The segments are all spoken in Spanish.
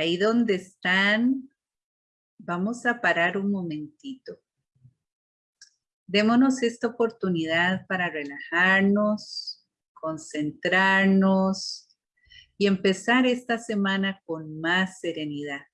Ahí donde están, vamos a parar un momentito. Démonos esta oportunidad para relajarnos, concentrarnos y empezar esta semana con más serenidad.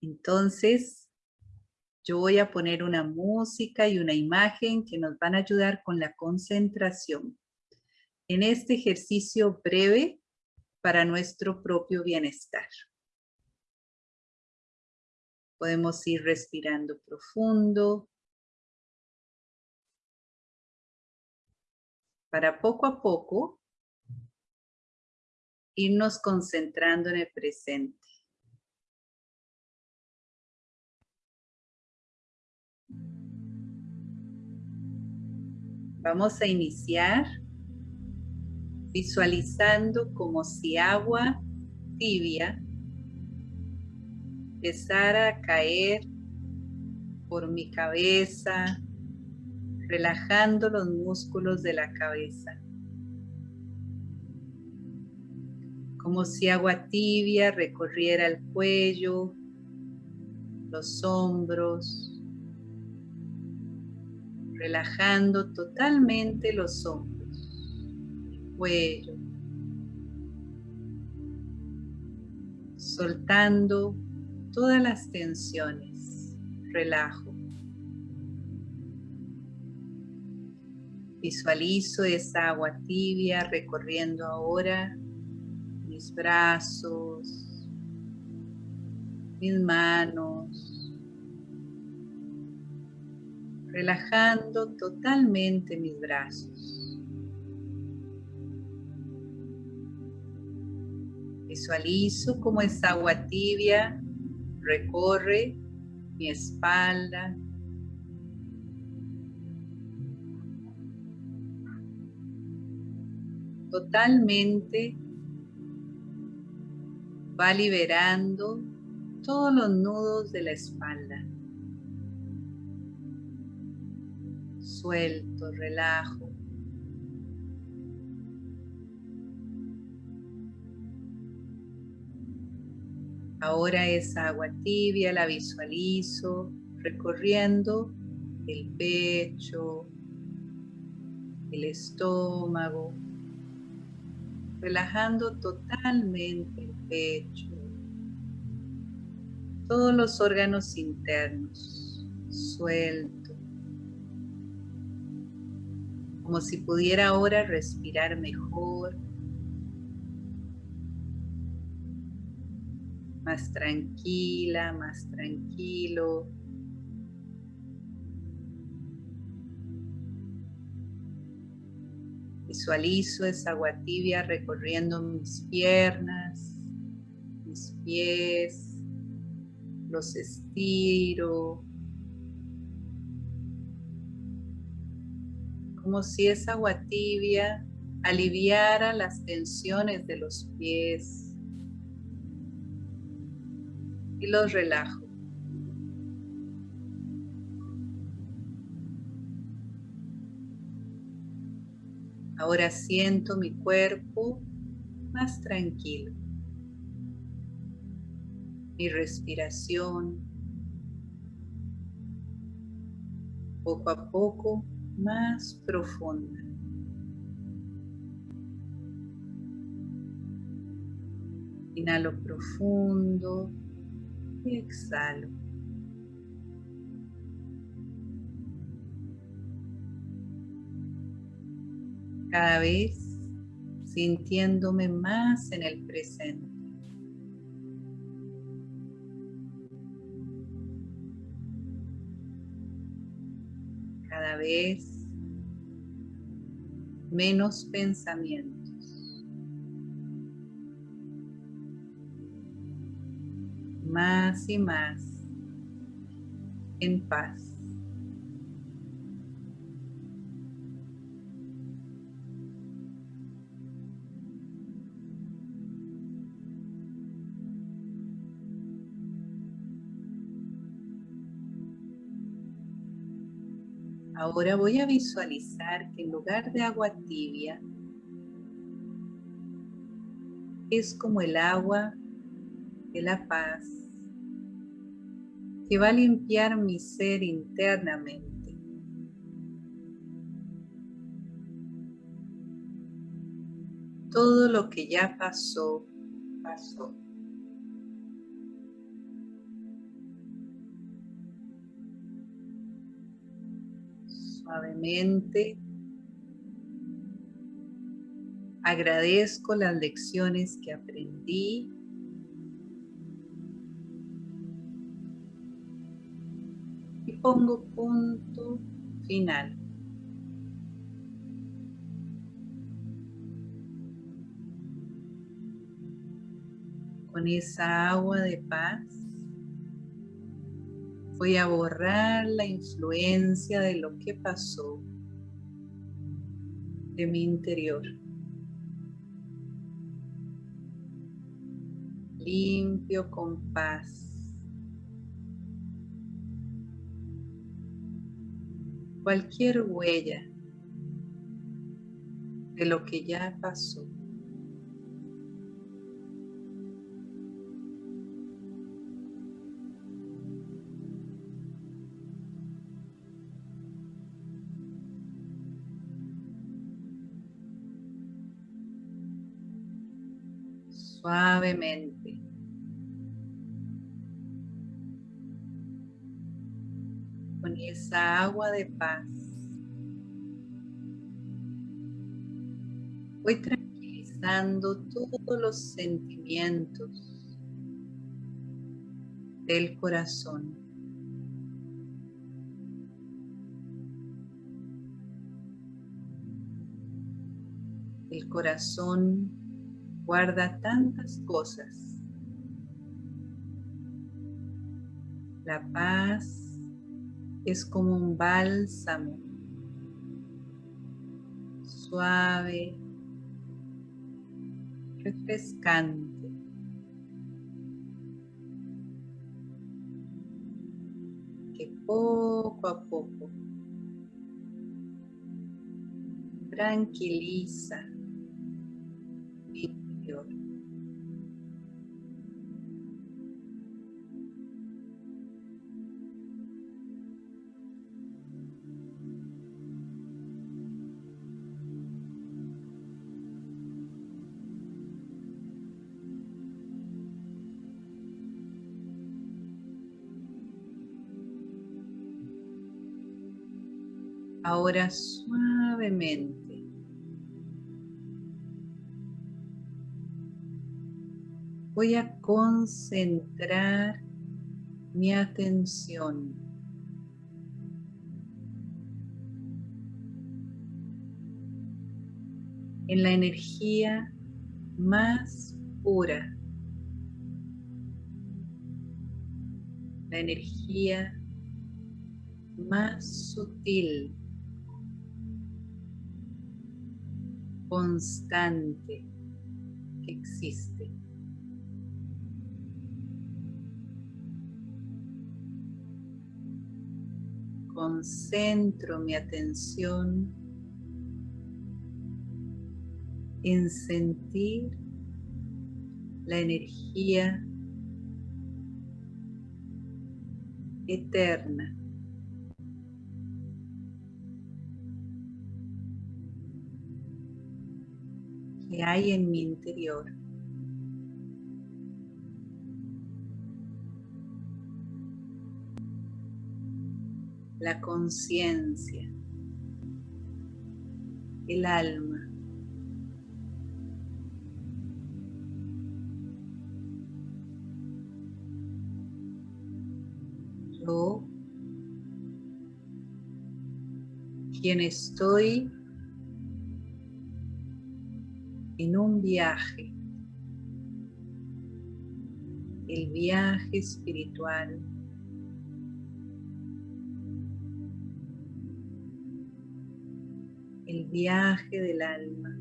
Entonces, yo voy a poner una música y una imagen que nos van a ayudar con la concentración. En este ejercicio breve para nuestro propio bienestar. Podemos ir respirando profundo. Para poco a poco irnos concentrando en el presente. Vamos a iniciar visualizando como si agua tibia empezara a caer por mi cabeza, relajando los músculos de la cabeza. Como si agua tibia recorriera el cuello, los hombros, relajando totalmente los hombros cuello, soltando todas las tensiones, relajo. Visualizo esa agua tibia recorriendo ahora mis brazos, mis manos, relajando totalmente mis brazos. Visualizo como esa agua tibia recorre mi espalda. Totalmente va liberando todos los nudos de la espalda. Suelto, relajo. Ahora esa agua tibia la visualizo recorriendo el pecho, el estómago, relajando totalmente el pecho, todos los órganos internos, suelto, como si pudiera ahora respirar mejor, más tranquila, más tranquilo. Visualizo esa agua tibia recorriendo mis piernas, mis pies, los estiro. Como si esa agua tibia aliviara las tensiones de los pies, y los relajo. Ahora siento mi cuerpo más tranquilo. Mi respiración poco a poco más profunda. Inhalo profundo y exhalo. Cada vez sintiéndome más en el presente. Cada vez menos pensamientos. Y más en paz. Ahora voy a visualizar que en lugar de agua tibia, es como el agua de la paz que va a limpiar mi ser internamente. Todo lo que ya pasó, pasó. Suavemente agradezco las lecciones que aprendí pongo punto final. Con esa agua de paz voy a borrar la influencia de lo que pasó de mi interior. Limpio con paz. Cualquier huella de lo que ya pasó. Suavemente. Agua de paz. Voy tranquilizando todos los sentimientos del corazón. El corazón guarda tantas cosas. La paz es como un bálsamo suave, refrescante. que poco a poco tranquiliza Ahora suavemente. Voy a concentrar mi atención. En la energía más pura, la energía más sutil constante que existe. Concentro mi atención en sentir la energía eterna hay en mi interior. La conciencia, el alma. Yo, quien estoy en un viaje, el viaje espiritual. El viaje del alma.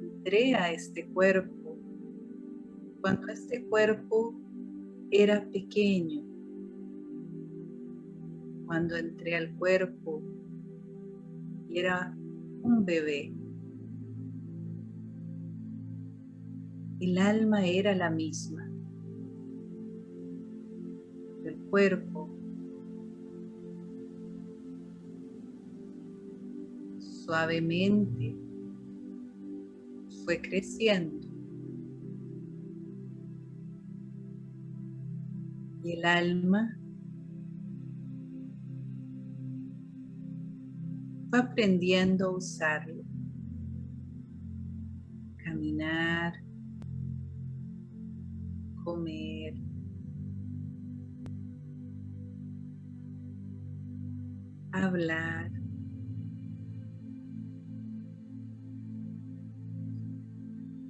Entré a este cuerpo cuando este cuerpo era pequeño cuando entré al cuerpo y era un bebé. El alma era la misma. El cuerpo suavemente fue creciendo. Y el alma aprendiendo a usarlo. Caminar, comer, hablar.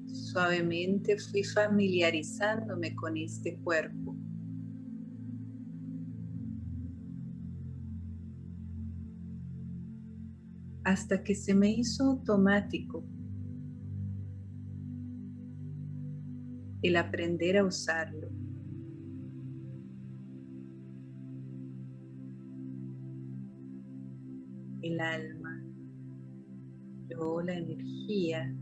Suavemente fui familiarizándome con este cuerpo. Hasta que se me hizo automático el aprender a usarlo. El alma, yo la energía.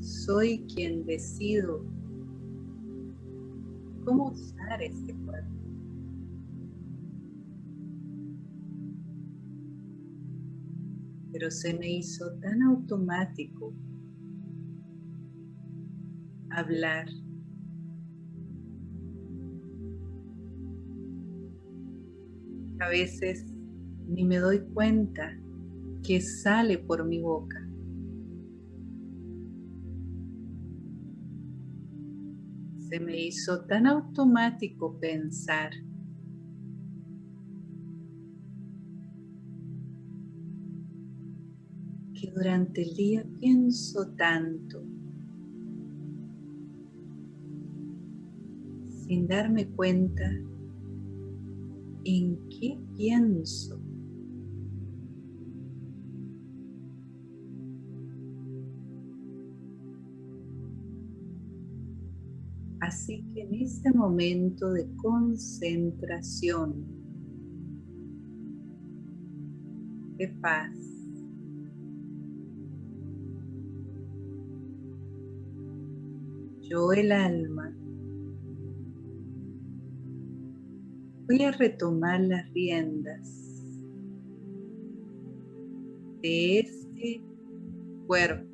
Soy quien decido cómo usar este cuerpo. pero se me hizo tan automático hablar. A veces ni me doy cuenta que sale por mi boca. Me hizo tan automático pensar. durante el día pienso tanto sin darme cuenta en qué pienso. Así que en este momento de concentración, de paz, yo el alma, voy a retomar las riendas de este cuerpo.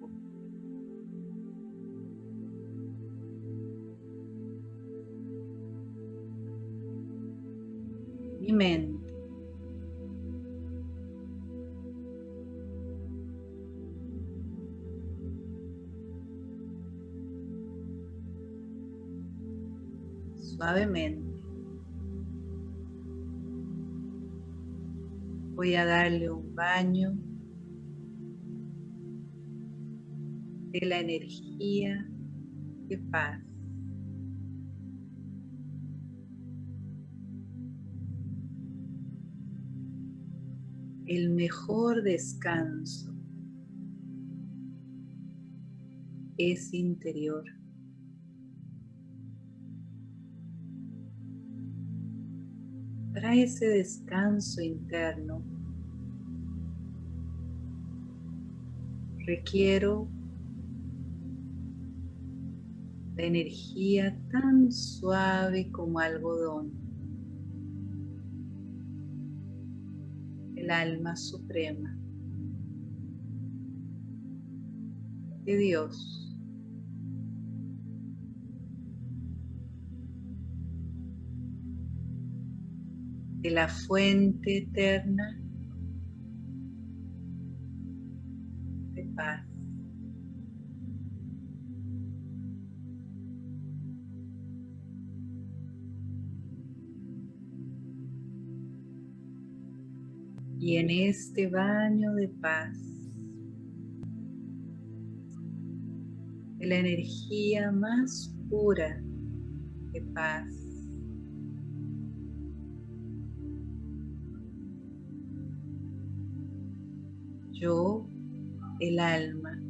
Voy a darle un baño de la energía de paz. El mejor descanso es interior. Ese descanso interno, requiero la energía tan suave como algodón, el alma suprema de Dios. De la fuente eterna de paz. Y en este baño de paz, de la energía más pura de paz, yo, el alma,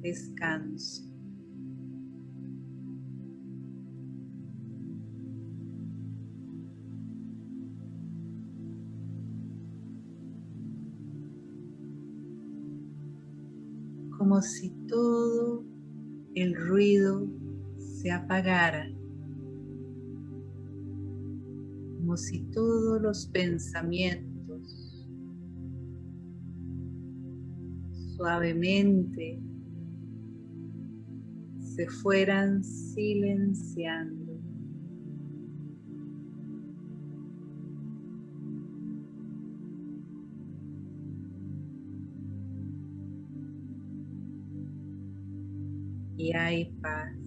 descanso. Como si todo el ruido se apagara. Como si todos los pensamientos suavemente se fueran silenciando. y hay paz.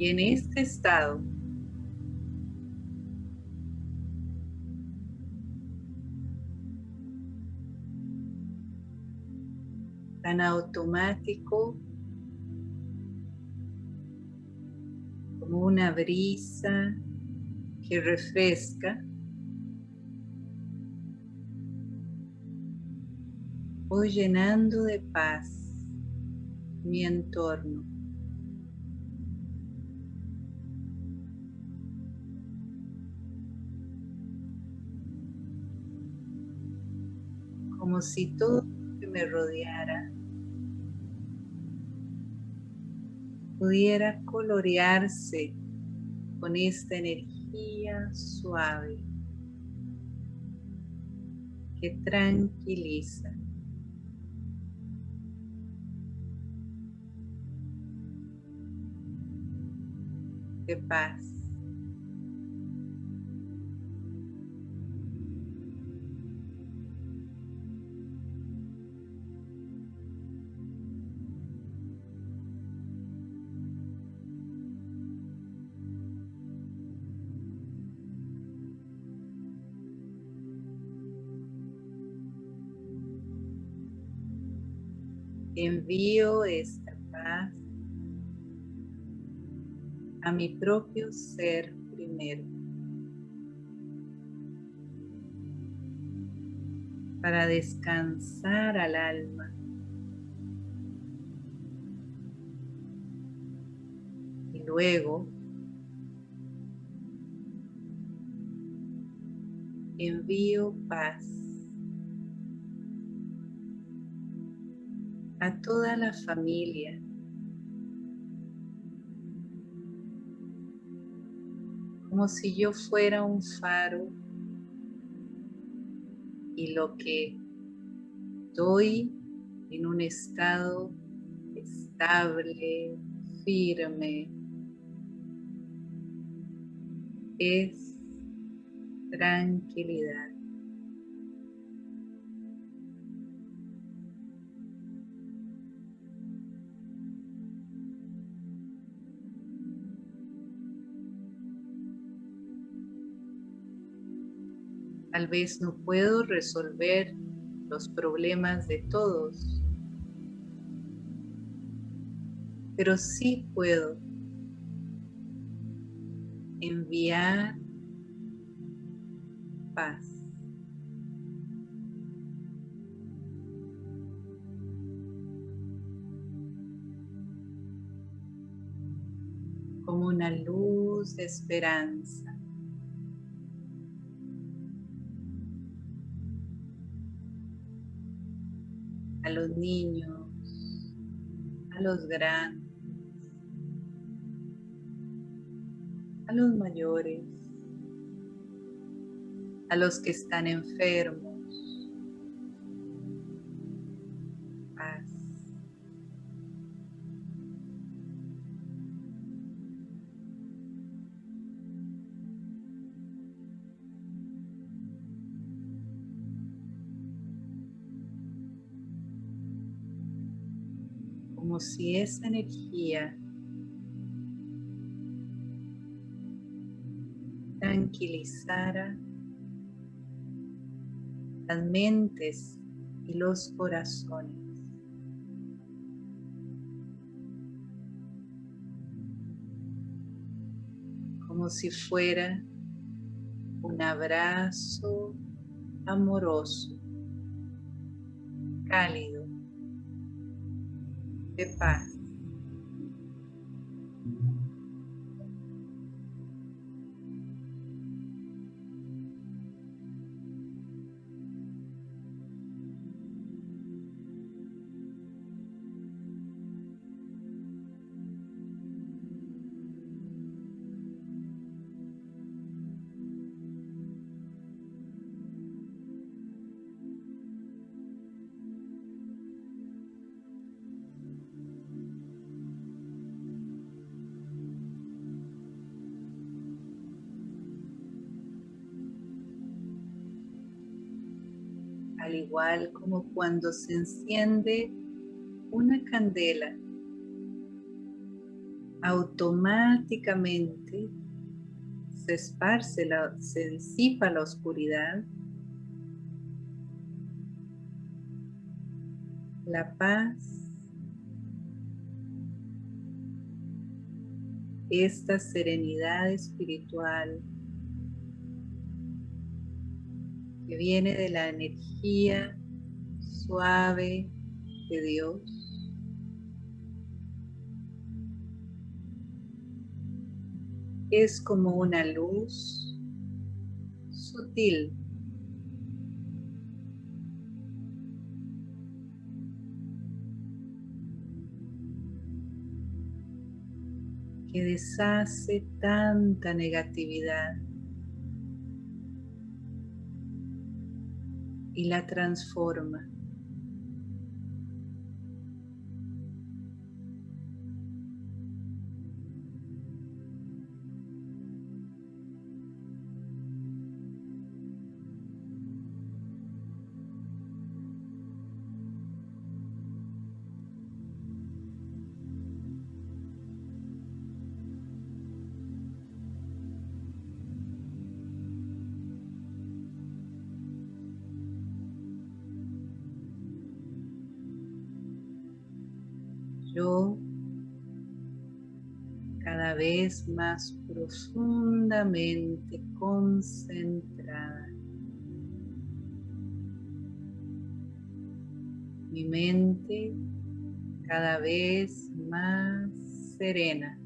Y en este estado tan automático como una brisa que refresca. Voy llenando de paz mi entorno. Si todo que me rodeara pudiera colorearse con esta energía suave que tranquiliza. De paz. Envío esta paz a mi propio ser primero. Para descansar al alma. Y luego envío paz a toda la familia. Como si yo fuera un faro y lo que doy en un estado estable, firme, es tranquilidad. Tal vez no puedo resolver los problemas de todos, pero sí puedo enviar paz. como una luz de esperanza. Niños, a los grandes, a los mayores, a los que están enfermos. si esa energía tranquilizara las mentes y los corazones. Como si fuera un abrazo amoroso, cálido de al igual como cuando se enciende una candela, automáticamente se esparce, la, se disipa la oscuridad, la paz, esta serenidad espiritual viene de la energía suave de Dios. Es como una luz sutil que deshace tanta negatividad. Y la transforma. Cada vez más profundamente concentrada. Mi mente cada vez más serena.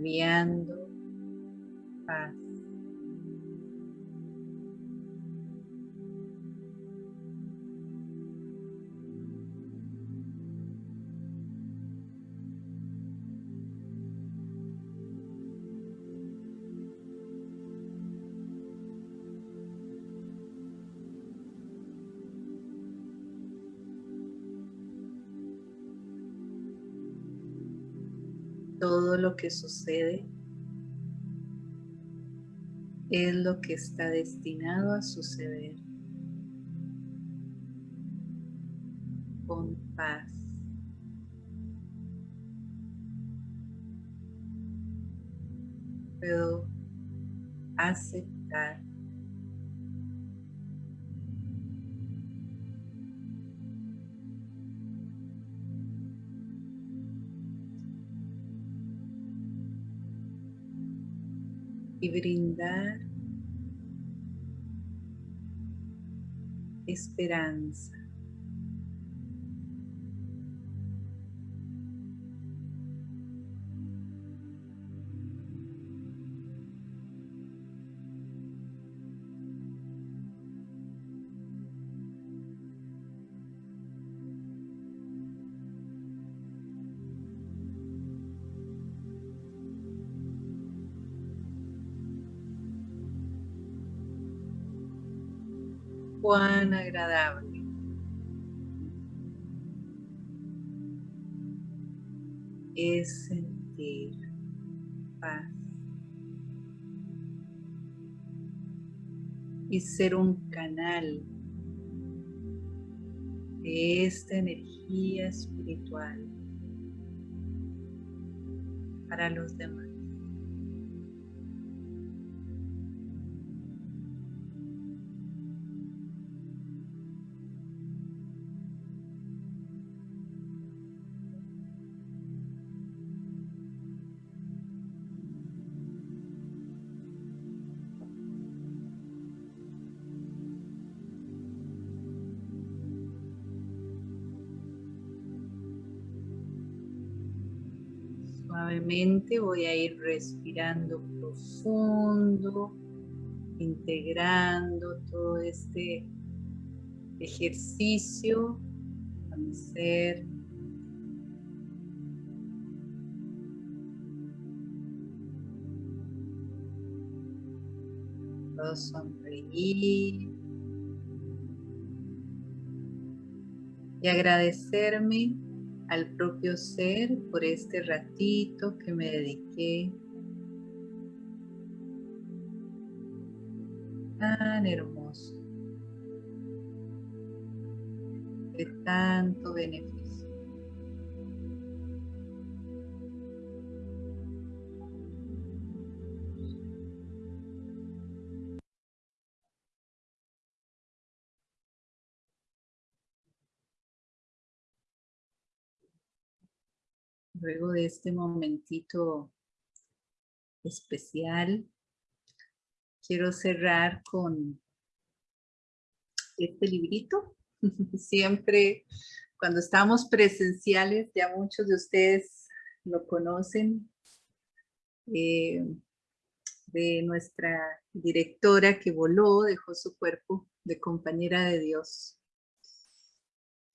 enviando todo lo que sucede es lo que está destinado a suceder con paz. Puedo aceptar y brindar esperanza. Agradable. Es sentir paz y ser un canal de esta energía espiritual para los demás. Voy a ir respirando profundo, integrando todo este ejercicio a mi ser. Puedo sonreír y agradecerme al propio ser por este ratito que me dediqué tan hermoso, de tanto beneficio. Luego de este momentito especial, quiero cerrar con este librito. Siempre cuando estamos presenciales, ya muchos de ustedes lo conocen, eh, de nuestra directora que voló, dejó su cuerpo de compañera de Dios.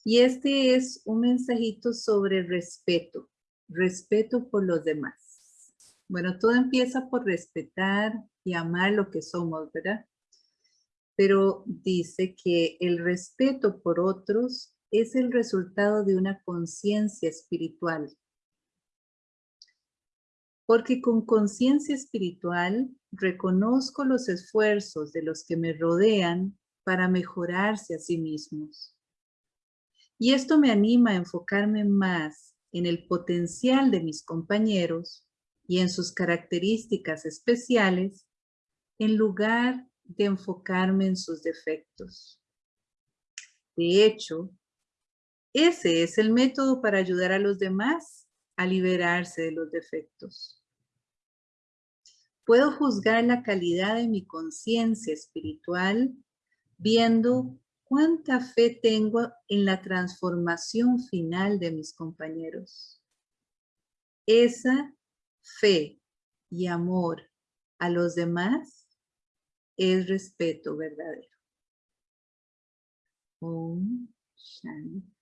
Y este es un mensajito sobre respeto, respeto por los demás. Bueno, todo empieza por respetar y amar lo que somos, ¿verdad? Pero dice que el respeto por otros es el resultado de una conciencia espiritual. Porque con conciencia espiritual reconozco los esfuerzos de los que me rodean para mejorarse a sí mismos. Y esto me anima a enfocarme más en el potencial de mis compañeros y en sus características especiales, en lugar de enfocarme en sus defectos. De hecho, ese es el método para ayudar a los demás a liberarse de los defectos. Puedo juzgar la calidad de mi conciencia espiritual viendo cuánta fe tengo en la transformación final de mis compañeros. Esa fe y amor a los demás es respeto verdadero. Om Shanti.